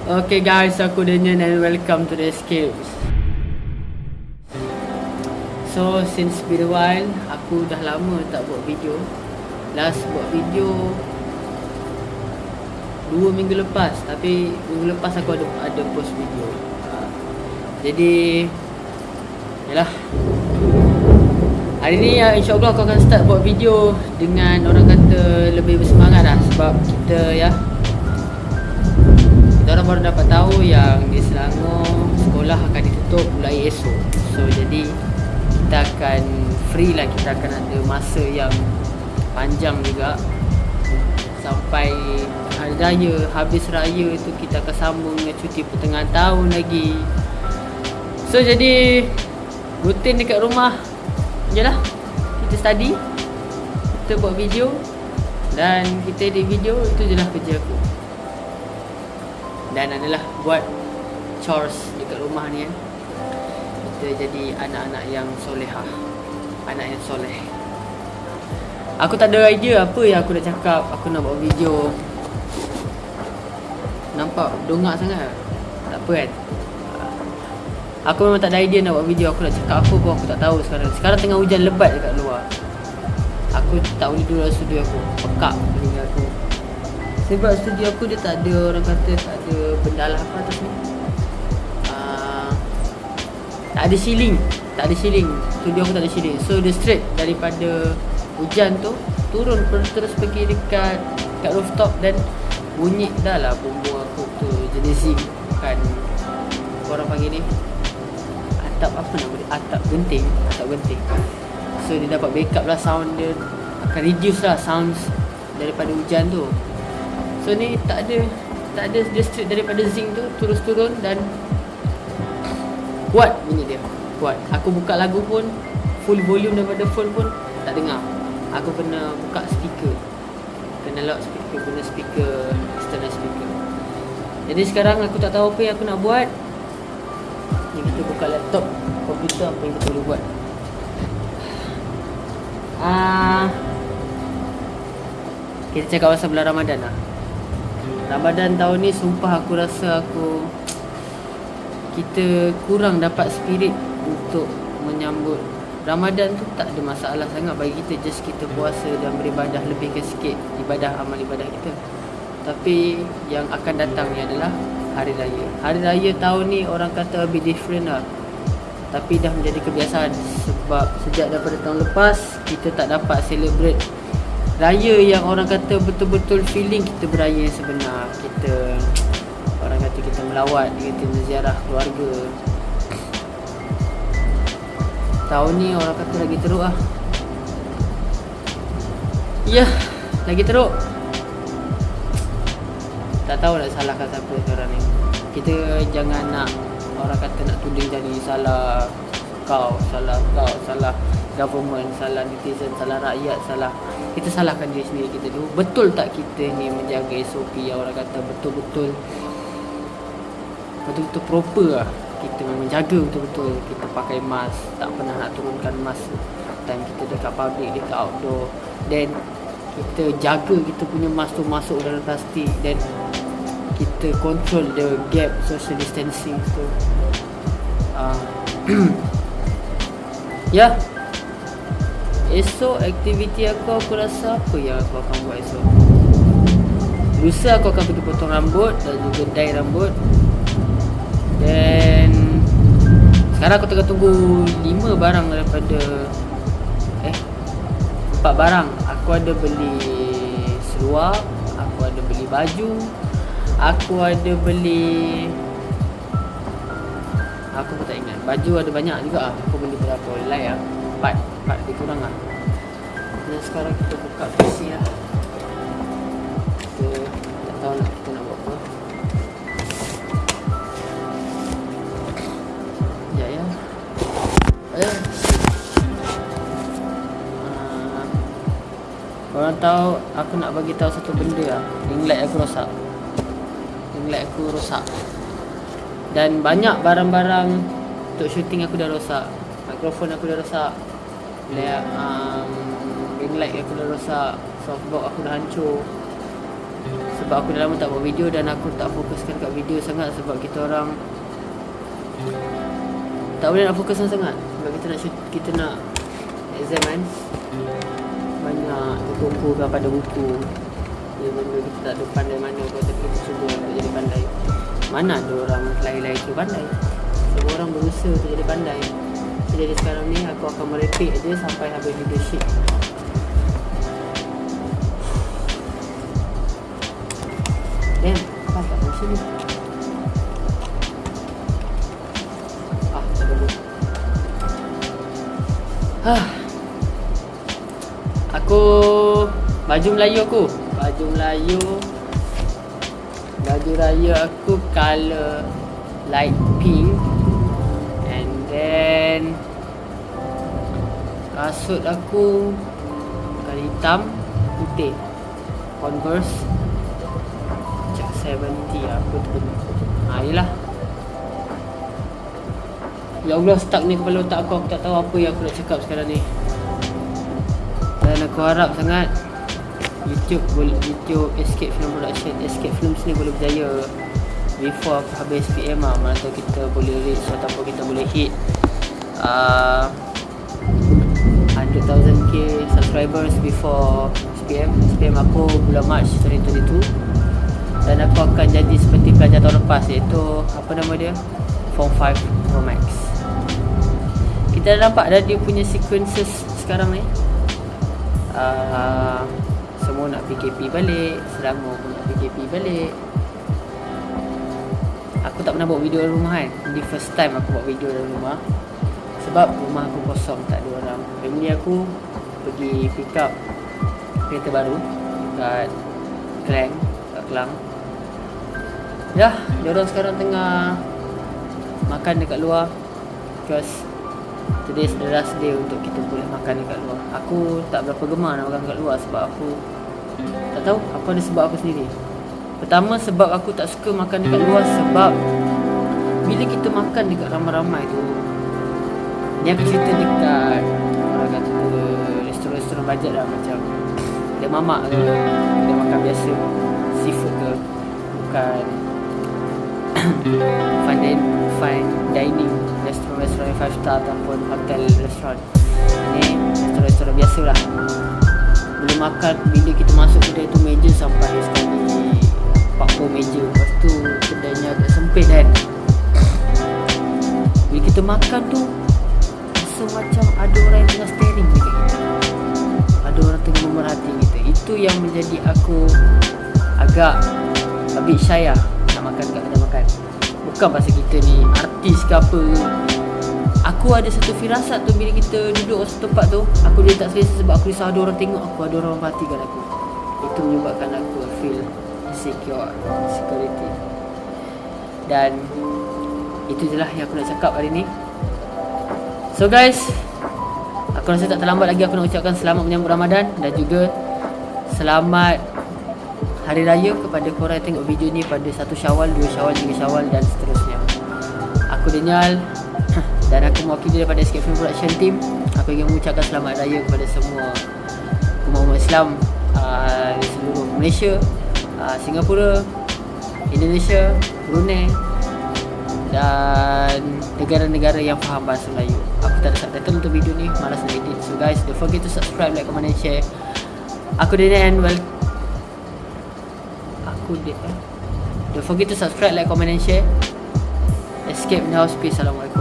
Okay guys, aku Daniel and welcome to the Escapes. So since been a while, aku dah lama tak buat video. Last buat video dua minggu lepas, tapi minggu lepas aku ada ada post video. Ha. Jadi, yalah. Hari ni ya, insyaAllah aku akan start buat video dengan orang kata lebih bersemangat lah sebab kita ya kita orang baru dapat tahu yang di Selangor sekolah akan ditutup mulai esok. So jadi kita akan free lah kita akan ada masa yang panjang juga sampai hari raya habis raya tu kita akan sambung dengan cuti pertengahan tahun lagi. So jadi rutin dekat rumah je lah Kita study Kita buat video Dan kita edit video Itu je lah kerja aku Dan adalah buat Chores dekat rumah ni kan Kita jadi anak-anak yang solehah. Anak yang soleh. Aku tak ada idea apa yang aku nak cakap. Aku nak buat video. Nampak dongak sangat. Tak apa kan? Aku memang tak ada idea nak buat video. Aku nak cakap apa pun aku tak tahu sekarang. Sekarang tengah hujan lebat dekat luar. Aku tak boleh duduk dalam studio aku. Pekak telinga aku Sebab studio aku dia tak ada Orang kata tak ada benda lah apa ni uh, Tak ada ceiling Tak ada ceiling. Studio aku tak ada ceiling. So dia straight daripada Hujan tu Turun terus pergi dekat Dekat rooftop dan Bunyi dah lah bumbu aku tu Jenis zinc. Bukan Orang panggil ni? Atap apa nama dia? Atap genting atap genting. So dia dapat backup lah sound dia. Akan reduce lah sounds daripada hujan tu so ni tak ada tak ada dia straight daripada zinc tu terus turun dan kuat bunyi dia. Kuat. Aku buka lagu pun full volume daripada phone pun tak dengar. Aku kena buka speaker. Kena lock speaker kena speaker external speaker. Jadi sekarang aku tak tahu apa yang aku nak buat. Ni kita buka laptop komputer apa yang kita boleh buat. Ah. Kita cakap pasal bulan Ramadan lah Ramadan tahun ni sumpah aku rasa aku kita kurang dapat spirit untuk menyambut Ramadan tu tak ada masalah sangat bagi kita just kita puasa dan beribadah lebih ke sikit ibadah amal ibadah kita tapi yang akan datang ni adalah hari raya. Hari raya tahun ni orang kata a bit different lah. Tapi dah menjadi kebiasaan sebab sejak daripada tahun lepas kita tak dapat celebrate raya yang orang kata betul-betul feeling kita beraya sebenar. Kita orang kata kita melawat, kita ziarah keluarga. Tahun ni orang kata lagi teruk lah. Ya, lagi teruk tak tahu nak salahkan siapa sekarang ni kita jangan nak orang kata nak tuding jadi salah kau salah kau salah government salah netizen salah rakyat salah kita salahkan diri sendiri kita dulu. Betul tak kita ni menjaga SOP yang orang kata betul-betul betul-betul proper lah. Kita menjaga betul-betul. Kita pakai mask. Tak pernah nak turunkan mask time. Kita dekat public dekat outdoor. Then kita jaga kita punya mask tu masuk dalam plastik. Dan kita control the gap social distancing tu. Uh, ya. yeah. Esok aktiviti aku aku rasa apa yang aku akan buat esok? Lusa aku akan pergi potong rambut dan juga dye rambut. Dan sekarang aku tengah tunggu 5 barang daripada eh 4 barang. Aku ada beli seluar aku ada beli baju Aku ada beli Aku pun tak ingat. Baju ada banyak juga. Aku beli berapa? Lai lah Empat lebih kurang lah. Dan sekarang kita buka PC lah. Kita Tak tahu nak kita nak buat apa. Ya ya. Eh. Korang tahu Aku nak bagi tahu satu benda lah. Ring light aku rosak. Ring aku rosak. Dan banyak barang-barang untuk shooting aku dah rosak mikrofon aku dah rosak. Layout um, ring light aku dah rosak. Softbox aku dah hancur. Sebab aku dah lama tak buat video Dan aku tak fokuskan kat video sangat Sebab kita orang Tak boleh nak fokus sangat Sebab kita nak shoot, kita nak Exam kan. Banyak terkumpulkan pada buku. Ya benda kita tak ada pandai mana pun Tapi kita cuba untuk jadi pandai. Mana ada orang lain-lain tu pandai. Semua orang berusaha untuk jadi pandai Jadi sekarang ni aku akan merepek je Sampai habis sheet Damn, apa tak macam ni? Ah, tak dulu. Hah. Aku baju Melayu aku. Baju Melayu. Baju raya aku color light pink. Then kasut aku kali hitam putih. Converse Cek 70 apa tu benda. Ha yelah. Ya Allah stuck ni kepala otak aku Aku tak tahu apa yang aku nak cakap sekarang ni. Dan aku harap sangat YouTube boleh YouTube Escape Film Production Escape Films ni boleh berjaya. Before aku habis SPM lah Mana tahu kita boleh reach Ataupun kita boleh hit uh, 100,000k subscribers before SPM SPM aku bulan March 2022 Dan aku akan jadi seperti pelajar tahun lepas Iaitu apa nama dia? Form 5 Pro Max. Kita dah nampak dah dia punya sequences sekarang ni. Uh, Semua nak PKP balik Selangor pun nak PKP balik. Aku tak pernah buat video dalam rumah kan Ini first time aku buat video dalam rumah Sebab rumah aku kosong tak ada orang. Family aku pergi pick up kereta baru Dekat Klang Dekat Kelang Ya, diorang sekarang tengah Makan dekat luar Because Today is the last day untuk kita boleh makan dekat luar. Aku tak berapa gemar nak makan dekat luar Sebab aku Tak tahu apa ada sebab aku sendiri. Pertama sebab aku tak suka makan dekat luar Sebab Bila kita makan dekat ramai-ramai tu Ni aku cerita dekat Orang kata Restoran-restoran bajet lah macam Dia mamak ke Dia makan biasa Seafood ke Bukan Fine, din fine dining Restoran-restoran 5 star Ataupun hotel restoran Ni restoran-restoran biasa lah. Bila makan Bila kita masuk kedai tu Meja sampai sekali 40 meja. Lepas tu Kedainya agak sempit kan. Bila kita makan tu tengah staring kita. Ada orang tengah memerhati kita. Itu yang menjadi aku Agak A bit lah Nak makan kat kedai makan. Bukan pasal kita ni Artis ke apa. Aku ada satu firasat tu Bila kita duduk satu tempat tu. Aku dia tak selesa Sebab aku risau ada orang tengok aku Ada orang perhatikan aku. Itu menyebabkan aku feel insecure Security Dan Itu je lah yang aku nak cakap hari ni. So guys Aku rasa tak terlambat lagi aku nak ucapkan selamat menyambut Ramadan Dan juga Selamat Hari Raya kepada korang yang tengok video ni pada 1 Syawal, 2 Syawal, 3 Syawal dan seterusnya. Aku Daniel Dan aku mewakili daripada Escape Film Production Team. Aku ingin mengucapkan selamat raya kepada semua Umat-umat Islam uh, Di seluruh Malaysia uh, Singapura Indonesia Brunei dan negara-negara yang faham bahasa Melayu Aku tak ada subtitle untuk video ni Malas nak edit. So guys, don't forget to subscribe, like, comment and share. Aku Daniel and well Aku dia eh? Don't forget to subscribe, like, comment and share. Escape house Peace Assalamualaikum